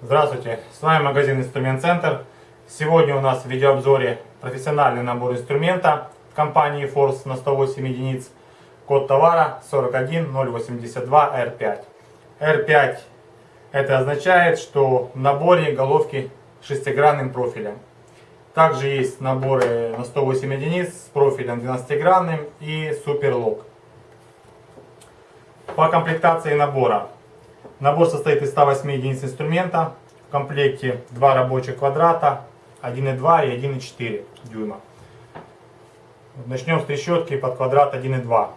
Здравствуйте, с вами магазин Инструмент Центр. Сегодня у нас в видеообзоре профессиональный набор инструмента компании Force на 108 единиц. Код товара 41082R5. R5 это означает, что в наборе головки шестигранным профилем. Также есть наборы на 108 единиц с профилем 12-гранным и суперлок. По комплектации набора Набор состоит из 108 единиц инструмента. В комплекте два рабочих квадрата, 1,2 и 1,4 дюйма. Начнем с трещотки под квадрат 1,2.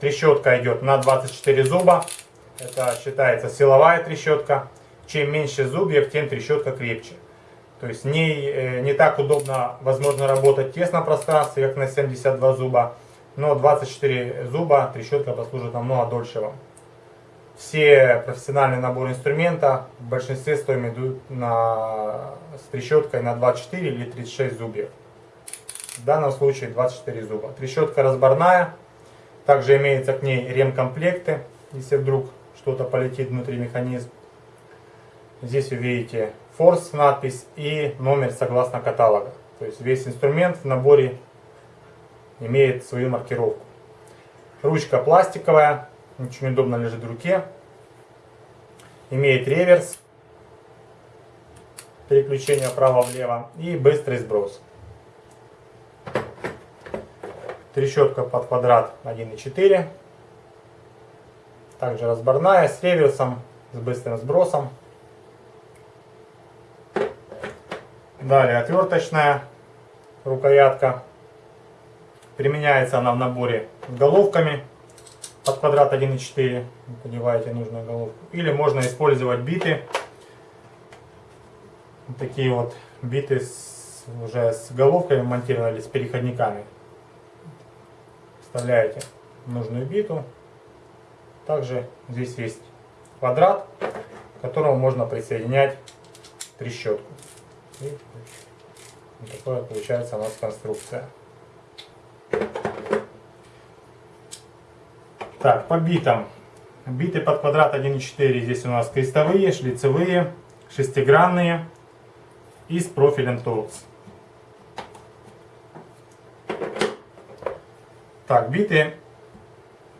Трещотка идет на 24 зуба. Это считается силовая трещотка. Чем меньше зубьев, тем трещотка крепче. То есть не, э, не так удобно, возможно, работать в тесном пространстве, как на 72 зуба. Но 24 зуба трещотка послужит намного дольше вам. Все профессиональные наборы инструмента в большинстве стоим идут на, с трещоткой на 24 или 36 зубьев. В данном случае 24 зуба. Трещотка разборная. Также имеется к ней ремкомплекты, если вдруг что-то полетит внутри механизма. Здесь вы видите форс надпись и номер согласно каталога. То есть весь инструмент в наборе имеет свою маркировку. Ручка пластиковая, очень удобно лежит в руке. Имеет реверс, переключение вправо-влево и быстрый сброс. Трещотка под квадрат 1.4. Также разборная с реверсом, с быстрым сбросом. Далее отверточная рукоятка. Применяется она в наборе с головками под квадрат 1,4 подеваете нужную головку. Или можно использовать биты. Вот такие вот биты с, уже с головкой монтировали, с переходниками. Вставляете нужную биту. Также здесь есть квадрат, к которому можно присоединять трещотку. И вот такая получается у нас конструкция. Так, по битам. Биты под квадрат 1,4 здесь у нас крестовые, шлицевые, шестигранные и с профилем торкс. Так, биты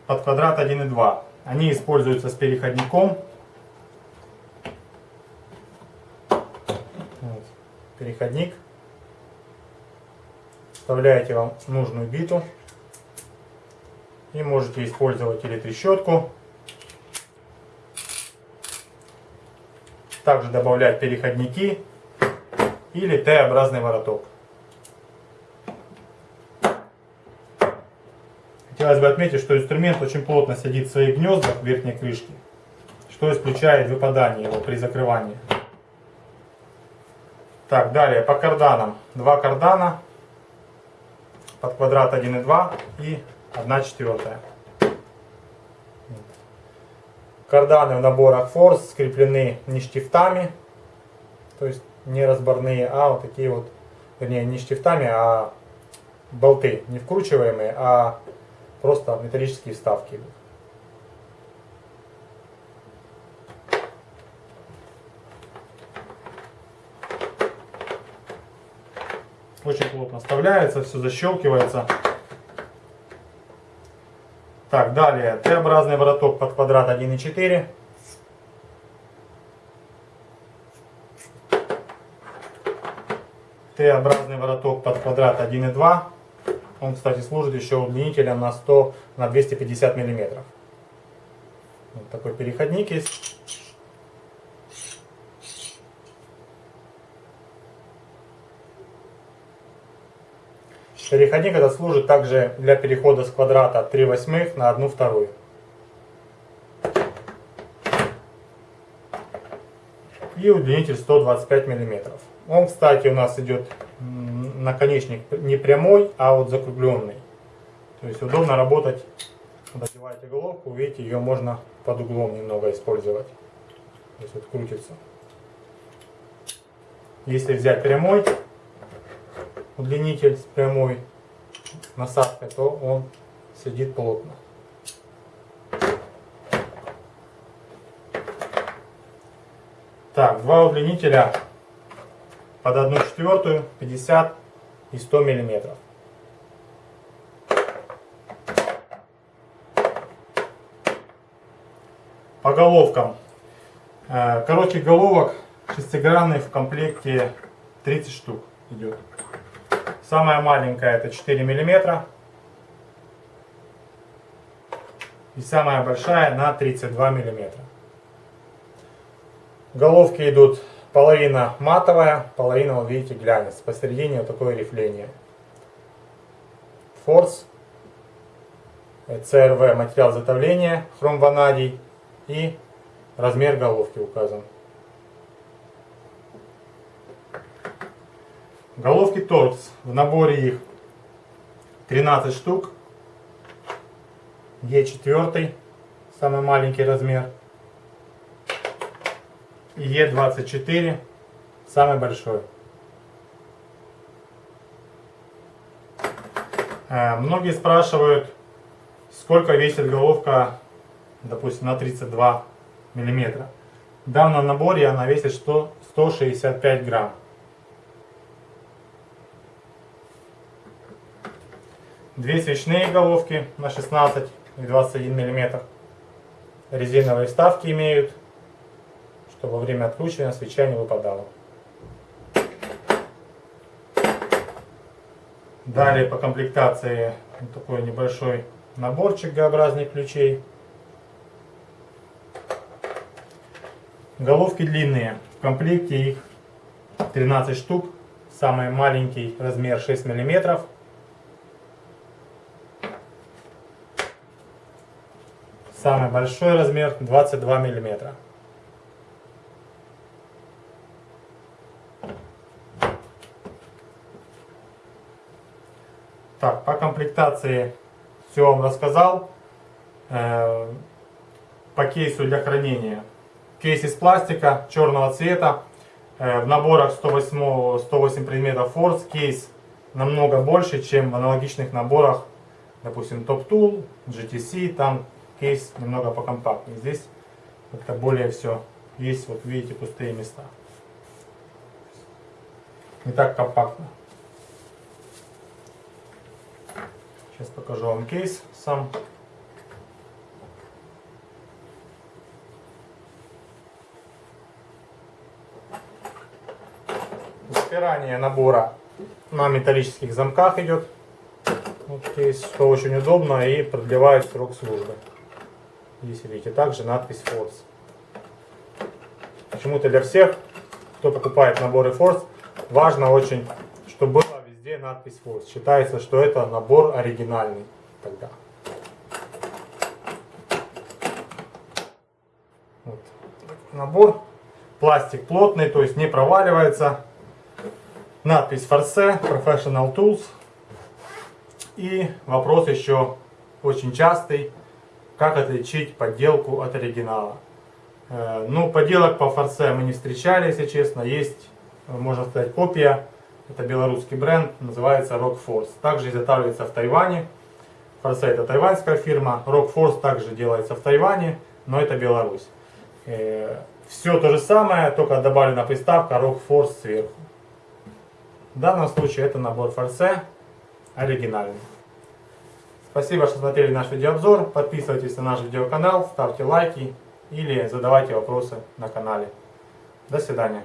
под квадрат 1,2. Они используются с переходником. Вот, переходник. Вставляете вам нужную биту. И можете использовать или трещотку. Также добавлять переходники или Т-образный вороток. Хотелось бы отметить, что инструмент очень плотно сидит в своих гнездах верхней крышке, что исключает выпадание его при закрывании. Так, далее по карданам. Два кардана под квадрат 1,2 и 1 четвертая. Карданы в наборах Force скреплены не штифтами, то есть не разборные, а вот такие вот, вернее не штифтами, а болты, не вкручиваемые, а просто металлические вставки. Очень плотно вставляется, все защелкивается. Так, далее Т-образный вороток под квадрат 1,4. Т-образный вороток под квадрат 1,2. Он, кстати, служит еще удлинителем на 100 на 250 миллиметров. Вот такой переходник есть. Переходник этот служит также для перехода с квадрата 3 восьмых на 1 вторую. И удлинитель 125 миллиметров. Он, кстати, у нас идет наконечник не прямой, а вот закругленный. То есть удобно работать, когда одеваете головку, видите, ее можно под углом немного использовать. То есть вот крутится. Если взять прямой удлинитель с прямой насадкой, то он сидит плотно. Так, два удлинителя под 1 четвертую, 50 и 100 миллиметров. По головкам. Э, коротких головок шестигранный в комплекте 30 штук идет. Самая маленькая это 4 миллиметра. И самая большая на 32 миллиметра. Головки идут половина матовая, половина, вы видите, глянец. Посередине вот такое рифление. Форс, CRV материал изготовления, хром ванадий и размер головки указан. Головки торкс, в наборе их 13 штук. Е4, самый маленький размер. И Е24, самый большой. Э, многие спрашивают, сколько весит головка допустим, на 32 миллиметра. В данном наборе она весит 100, 165 грамм. Две свечные головки на 16 и 21 миллиметр. Резиновые вставки имеют, чтобы во время откручивания свеча не выпадала. Далее по комплектации вот такой небольшой наборчик Г-образных ключей. Головки длинные. В комплекте их 13 штук. Самый маленький размер 6 миллиметров. Самый большой размер 22 миллиметра. Так, по комплектации все вам рассказал. Э, по кейсу для хранения Кейс из пластика черного цвета. Э, в наборах 108, 108 предметов Force кейс намного больше, чем в аналогичных наборах, допустим, Top Tool, GTC, там кейс немного покомпактнее. Здесь как-то более все есть, вот видите, пустые места. Не так компактно. Сейчас покажу вам кейс сам. Запирание набора на металлических замках идет. Вот здесь, что очень удобно и продлевает срок службы. Здесь видите, также надпись Force. Почему-то для всех, кто покупает наборы Force, важно очень, чтобы была везде надпись Force. Считается, что это набор оригинальный тогда. Вот. Набор. Пластик плотный, то есть не проваливается. Надпись Force, Professional Tools. И вопрос еще очень частый. Как отличить подделку от оригинала? Э, ну, подделок по форсе мы не встречали, если честно. Есть, можно сказать, копия. Это белорусский бренд, называется Rock Force. Также изготавливается в Тайване. Форсе это тайваньская фирма. Rock Force также делается в Тайване, но это Беларусь. Э, Все то же самое, только добавлена приставка Rock Force сверху. В данном случае это набор форсе оригинальный. Спасибо, что смотрели наш видеообзор. Подписывайтесь на наш видеоканал, ставьте лайки или задавайте вопросы на канале. До свидания.